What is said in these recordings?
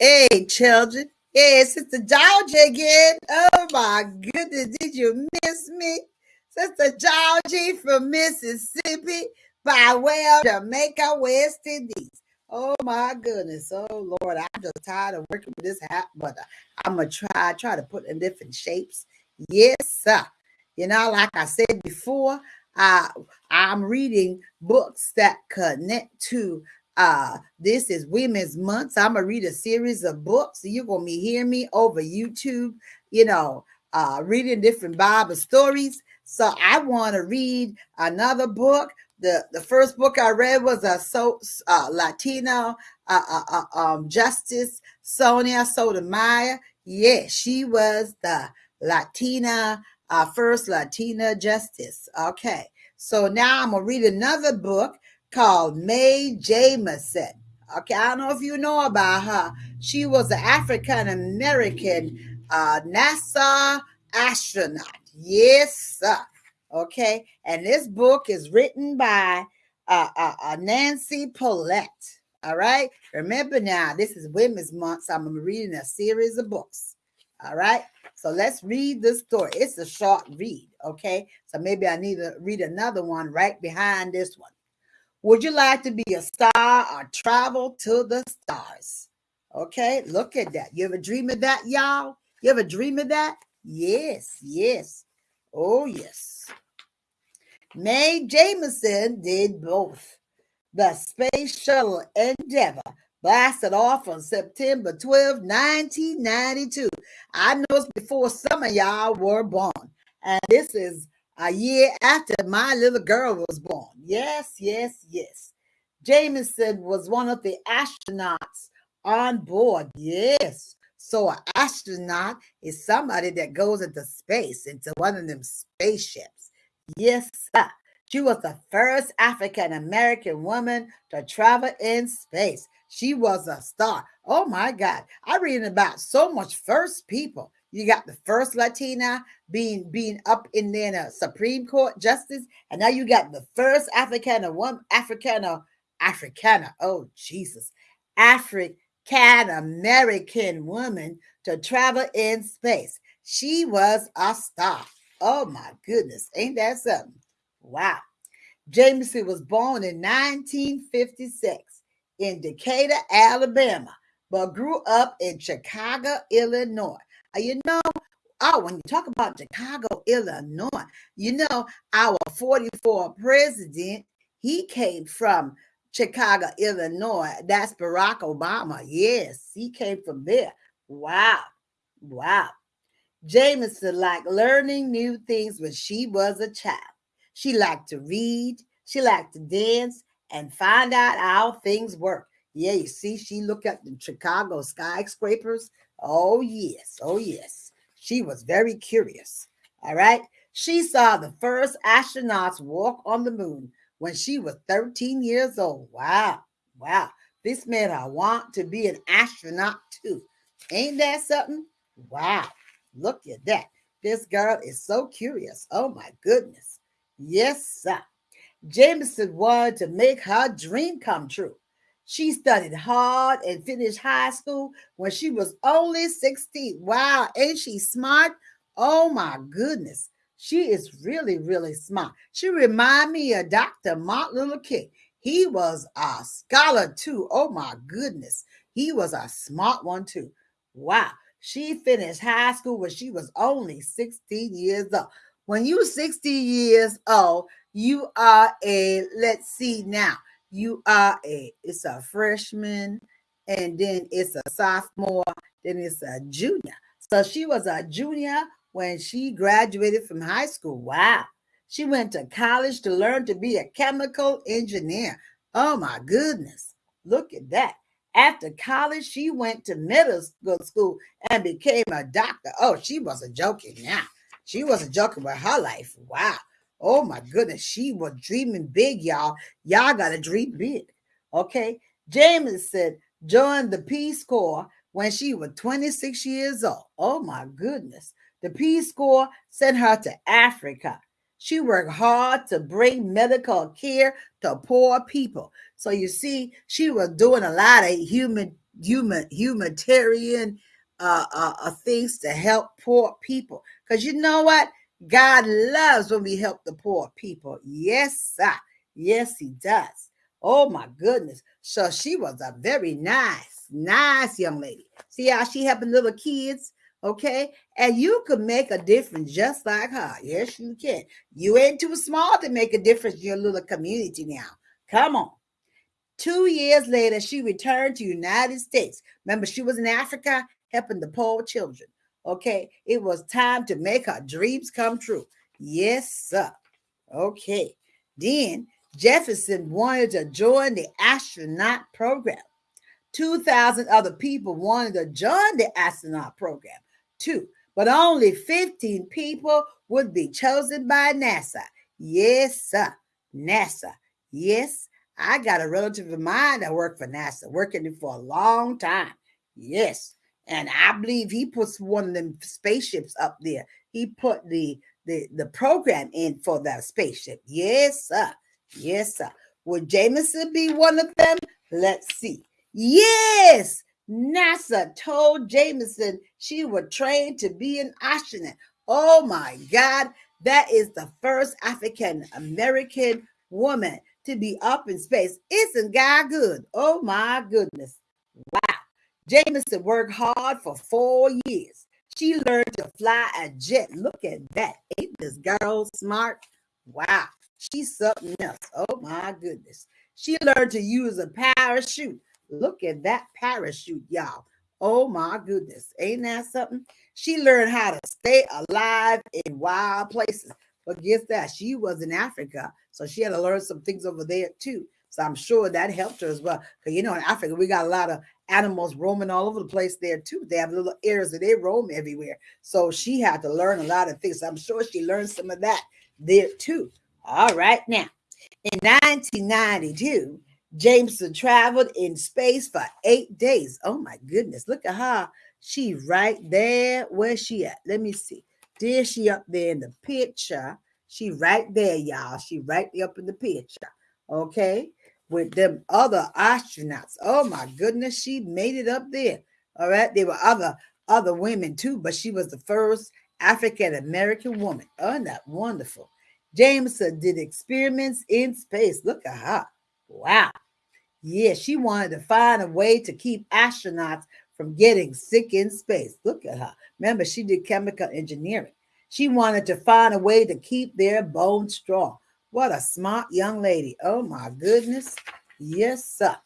Hey, children. Hey, Sister Georgia again. Oh my goodness, did you miss me? Sister Georgie from Mississippi by way of Jamaica, West Indies. Oh my goodness. Oh Lord, I'm just tired of working with this hat, but I'm gonna try, try to put in different shapes. Yes, sir. You know, like I said before, I I'm reading books that connect to uh, this is Women's Month. So I'm gonna read a series of books. You're gonna be hearing me over YouTube, you know, uh, reading different Bible stories. So I want to read another book. The the first book I read was a so uh, Latino uh, uh, uh, um, Justice Sonia Sotomayor. Yes, yeah, she was the Latina uh, first Latina justice. Okay, so now I'm gonna read another book called Mae Jemison. Okay, I don't know if you know about her. She was an African American uh, NASA astronaut. Yes, sir. Okay, and this book is written by uh, uh, uh, Nancy Polette. All right, remember now, this is Women's Month, so I'm reading a series of books. All right, so let's read this story. It's a short read. Okay, so maybe I need to read another one right behind this one. Would you like to be a star or travel to the stars? Okay, look at that. You ever dream of that, y'all? You ever dream of that? Yes, yes. Oh, yes. Mae Jemison did both. The Space Shuttle Endeavour blasted off on September 12, 1992. I know it's before some of y'all were born. And this is a year after my little girl was born. Yes, yes, yes. Jameson was one of the astronauts on board. Yes. So an astronaut is somebody that goes into space, into one of them spaceships. Yes, sir. She was the first African American woman to travel in space. She was a star. Oh my God. I read about so much first people. You got the first Latina being being up in there in a Supreme Court justice, and now you got the first Africana one Africana Africana. Oh Jesus, African American woman to travel in space. She was a star. Oh my goodness, ain't that something? Wow. Jemison was born in 1956 in Decatur, Alabama, but grew up in Chicago, Illinois. Uh, you know, oh, when you talk about Chicago, Illinois, you know, our 44 president, he came from Chicago, Illinois. That's Barack Obama. Yes, he came from there. Wow. Wow. Jemison liked learning new things when she was a child. She liked to read, she liked to dance, and find out how things work. Yeah, you see, she looked at the Chicago skyscrapers. Oh, yes. Oh, yes. She was very curious. All right. She saw the first astronauts walk on the moon when she was 13 years old. Wow. Wow. This made her want to be an astronaut too. Ain't that something? Wow. Look at that. This girl is so curious. Oh my goodness. Yes, sir. Jameson wanted to make her dream come true. She studied hard and finished high school when she was only 16. Wow, ain't she smart? Oh my goodness. She is really, really smart. She remind me of Dr. Martin Luther King. He was a scholar too. Oh my goodness. He was a smart one too. Wow. She finished high school when she was only 16 years old. When you 60 years old, you are a, let's see now, you are a it's a freshman and then it's a sophomore then it's a junior. So she was a junior when she graduated from high school. Wow. She went to college to learn to be a chemical engineer. Oh my goodness. Look at that. After college she went to middle school and became a doctor. Oh she wasn't joking now. She wasn't joking with her life. Wow Oh my goodness, she was dreaming big, y'all. Y'all got to dream big. Okay. Jemison joined the Peace Corps when she was 26 years old. Oh my goodness. The Peace Corps sent her to Africa. She worked hard to bring medical care to poor people. So you see, she was doing a lot of human human humanitarian uh, uh, uh, things to help poor people. Because you know what? God loves when we help the poor people. Yes, sir. Yes, he does. Oh my goodness. So she was a very nice, nice young lady. See how she helping little kids? Okay. And you could make a difference just like her. Yes, you can. You ain't too small to make a difference in your little community now. Come on. Two years later, she returned to United States. Remember, she was in Africa helping the poor children. Okay. It was time to make her dreams come true. Yes, sir. Okay. Then Jefferson wanted to join the astronaut program. 2,000 other people wanted to join the astronaut program too, but only 15 people would be chosen by NASA. Yes, sir. NASA. Yes, I got a relative of mine that worked for NASA, working for a long time. Yes. And I believe he puts one of them spaceships up there. He put the the, the program in for that spaceship. Yes, sir. Yes, sir. Would Jameson be one of them? Let's see. Yes, NASA told Jameson she would train to be an astronaut. Oh my God, that is the first African American woman to be up in space. Isn't God good? Oh my goodness. Wow. Jameson worked hard for four years. She learned to fly a jet. Look at that. Ain't this girl smart? Wow. She's something else. Oh my goodness. She learned to use a parachute. Look at that parachute, y'all. Oh my goodness. Ain't that something? She learned how to stay alive in wild places. But guess that? She was in Africa. So she had to learn some things over there too. So I'm sure that helped her as well. Because you know, in Africa, we got a lot of animals roaming all over the place there too. They have little areas that they roam everywhere. So she had to learn a lot of things. I'm sure she learned some of that there too. All right, now in 1992, Jameson traveled in space for eight days. Oh my goodness, look at her. She right there. Where's she at? Let me see. There she up there in the picture. She right there, y'all. She right there up in the picture. Okay. With them other astronauts. Oh my goodness, she made it up there. All right. There were other other women too, but she was the first African American woman. Oh, that wonderful. Jameson did experiments in space. Look at her. Wow. Yeah, she wanted to find a way to keep astronauts from getting sick in space. Look at her. Remember, she did chemical engineering. She wanted to find a way to keep their bones strong. What a smart young lady. Oh my goodness. Yes, sir.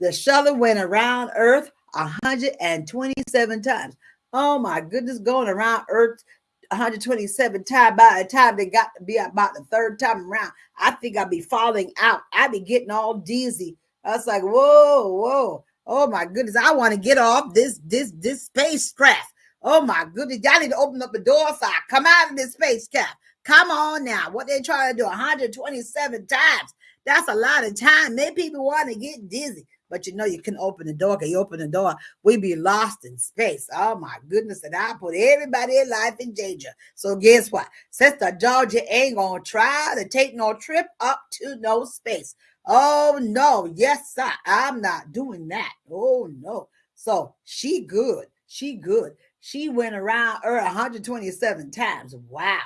The shuttle went around Earth 127 times. Oh my goodness, going around Earth 127 times by the time they got to be about the third time around, I think I'd be falling out. I'd be getting all dizzy. I was like, whoa, whoa. Oh my goodness. I want to get off this this this spacecraft. Oh my goodness. Y'all need to open up the door so I come out of this spacecraft. Come on now. What they trying to do 127 times. That's a lot of time. Maybe people want to get dizzy but you know you can open the door. Can you open the door? We be lost in space. Oh my goodness. And I put everybody in life in danger. So guess what? Sister Georgia ain't gonna try to take no trip up to no space. Oh no, yes, sir. I'm not doing that. Oh no. So she good. She good. She went around Earth 127 times. Wow.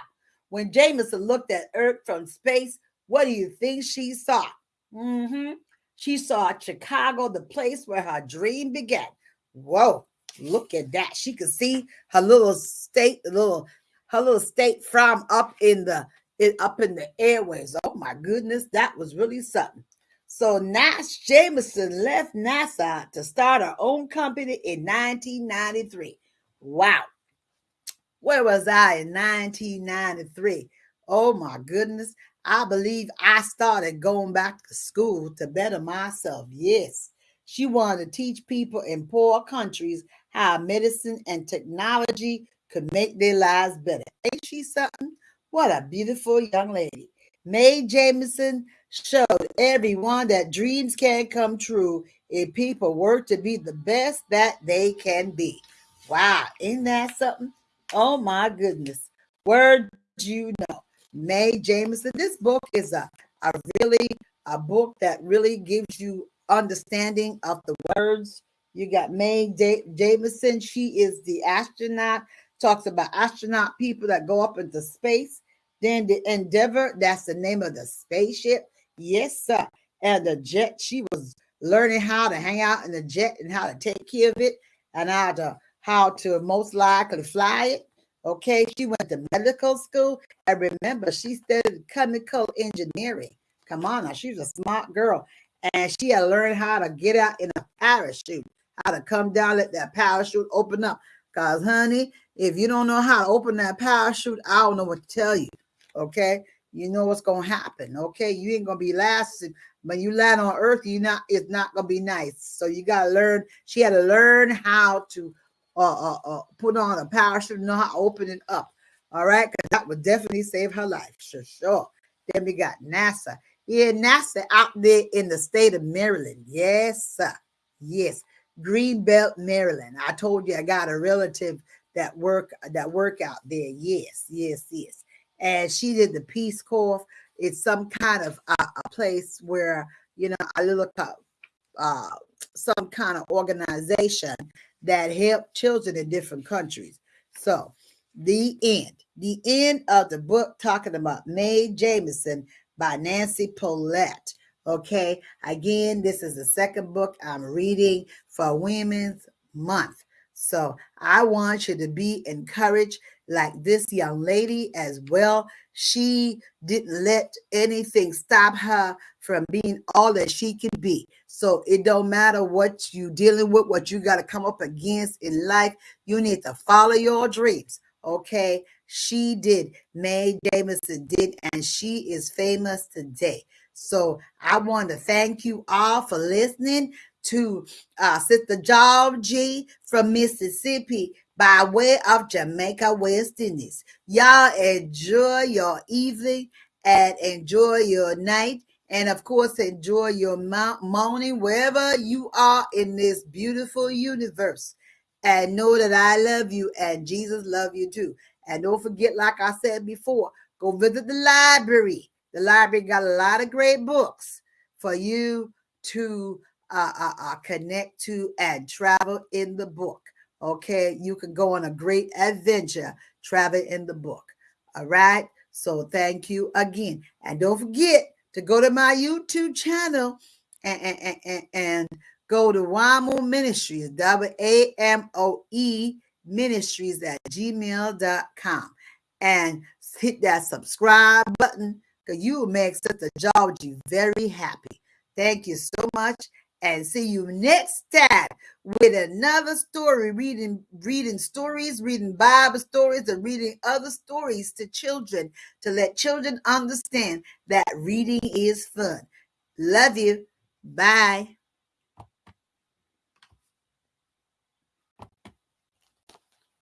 When Jameson looked at Earth from space, what do you think she saw? Mm-hmm. She saw Chicago, the place where her dream began. Whoa, look at that. She could see her little state, little her little state from up in the up in the airways. Oh my goodness, that was really something. So Nash Jameson left NASA to start her own company in 1993. Wow. Where was I in 1993? Oh my goodness. I believe I started going back to school to better myself. Yes, she wanted to teach people in poor countries how medicine and technology could make their lives better. Ain't she something? What a beautiful young lady. Mae Jameson showed everyone that dreams can come true if people work to be the best that they can be. Wow, ain't that something? Oh my goodness. Word you know. Mae Jameson. This book is a, a really a book that really gives you understanding of the words You got Mae Jameson. She is the astronaut. Talks about astronaut people that go up into space. Then the Endeavour. That's the name of the spaceship. Yes, sir. And the jet. She was learning how to hang out in the jet and how to take care of it and how to how to most likely fly it. Okay, she went to medical school. And remember, she studied chemical engineering. Come on now, she's a smart girl. And she had learned how to get out in a parachute, how to come down, let that parachute open up. Because, honey, if you don't know how to open that parachute, I don't know what to tell you. Okay. You know what's gonna happen. Okay. You ain't gonna be lasting. When you land on earth, you not it's not gonna be nice. So you gotta learn. She had to learn how to uh, uh, uh, put on a parachute, know how to open it up. All right, because that would definitely save her life, sure, sure. Then we got NASA. Yeah, NASA out there in the state of Maryland. Yes, sir. Yes, Greenbelt, Maryland. I told you I got a relative that work that work out there. Yes, yes, yes. And she did the Peace Corps. It's some kind of a place where you know a little uh, some kind of organization that help children in different countries. So, the end. The end of the book talking about Mae Jameson by Nancy Polette. Okay. Again, this is the second book I'm reading for Women's Month. So I want you to be encouraged like this young lady as well. She didn't let anything stop her from being all that she can be. So it don't matter what you dealing with, what you got to come up against in life. You need to follow your dreams. Okay. She did. Mae Jemison did, and she is famous today. So I want to thank you all for listening to uh, Sister Georgie from Mississippi by way of Jamaica, West Indies. Y'all enjoy your evening and enjoy your night. And of course, enjoy your morning wherever you are in this beautiful universe. And know that I love you and Jesus love you too. And don't forget, like I said before, go visit the library. The library got a lot of great books for you to uh, uh, uh, connect to and travel in the book. Okay, you can go on a great adventure, travel in the book. All right. So thank you again. And don't forget to go to my YouTube channel and, and, and, and go to WAMO Ministries, W A M O E Ministries at gmail.com and hit that subscribe button because you will make Sister Georgie very happy. Thank you so much and see you next time with another story reading reading stories reading bible stories and reading other stories to children to let children understand that reading is fun. Love you. Bye